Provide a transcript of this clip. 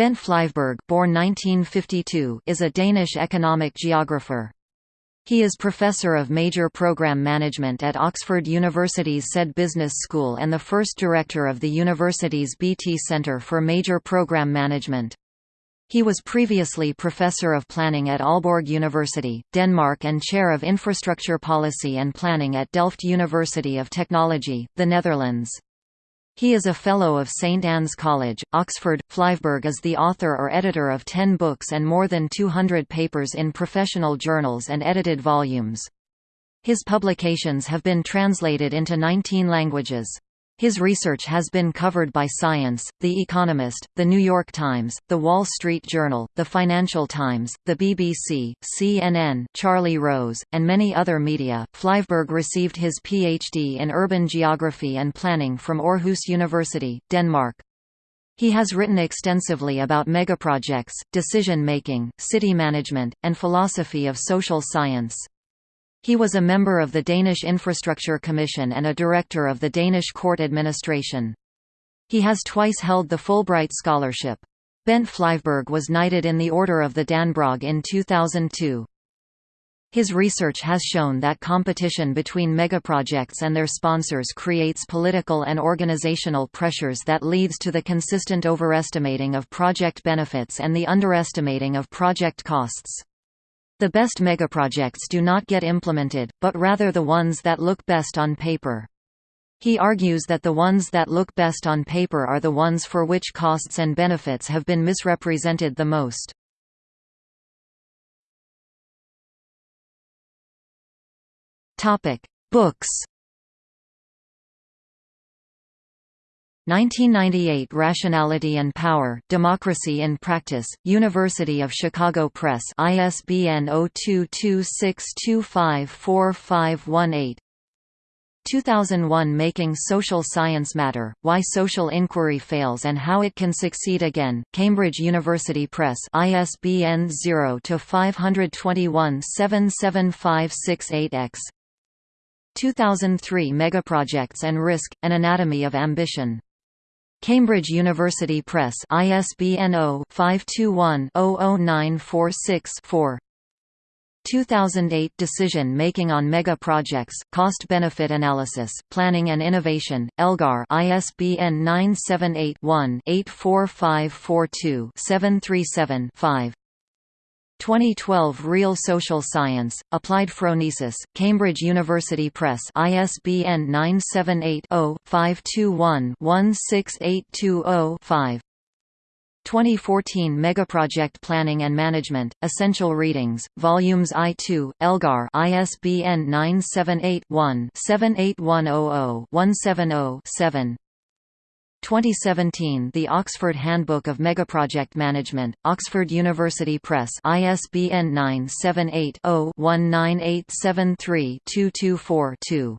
Bent Flyvbjerg born 1952, is a Danish economic geographer. He is Professor of Major Program Management at Oxford University's Said Business School and the first director of the university's BT Centre for Major Program Management. He was previously Professor of Planning at Aalborg University, Denmark and Chair of Infrastructure Policy and Planning at Delft University of Technology, the Netherlands. He is a Fellow of St Anne's College, Oxford. Flyvbjerg is the author or editor of ten books and more than 200 papers in professional journals and edited volumes. His publications have been translated into 19 languages. His research has been covered by Science, The Economist, The New York Times, The Wall Street Journal, The Financial Times, the BBC, CNN, Charlie Rose, and many other media. Flyvbjerg received his PhD in urban geography and planning from Aarhus University, Denmark. He has written extensively about megaprojects, decision-making, city management, and philosophy of social science. He was a member of the Danish Infrastructure Commission and a director of the Danish Court Administration. He has twice held the Fulbright Scholarship. Bent Flyvbjerg was knighted in the Order of the Dannebrog in 2002. His research has shown that competition between megaprojects and their sponsors creates political and organizational pressures that leads to the consistent overestimating of project benefits and the underestimating of project costs. The best megaprojects do not get implemented, but rather the ones that look best on paper. He argues that the ones that look best on paper are the ones for which costs and benefits have been misrepresented the most. Books 1998 Rationality and Power, Democracy in Practice, University of Chicago Press ISBN 0226254518 2001 Making Social Science Matter, Why Social Inquiry Fails and How It Can Succeed Again, Cambridge University Press ISBN 0-521 77568-X 2003 Megaprojects and Risk, An Anatomy of Ambition Cambridge University Press ISBN 0-521-00946-4 2008 Decision Making on Mega Projects, Cost Benefit Analysis, Planning and Innovation, Elgar ISBN 978-1-84542-737-5 2012 Real Social Science, Applied Phronesis, Cambridge University Press ISBN 978-0-521-16820-5 2014 Megaproject Planning and Management, Essential Readings, Volumes I-2, Elgar ISBN 978 one 78100 170 7 2017 The Oxford Handbook of Megaproject Management, Oxford University Press ISBN 978 0 19873 224 2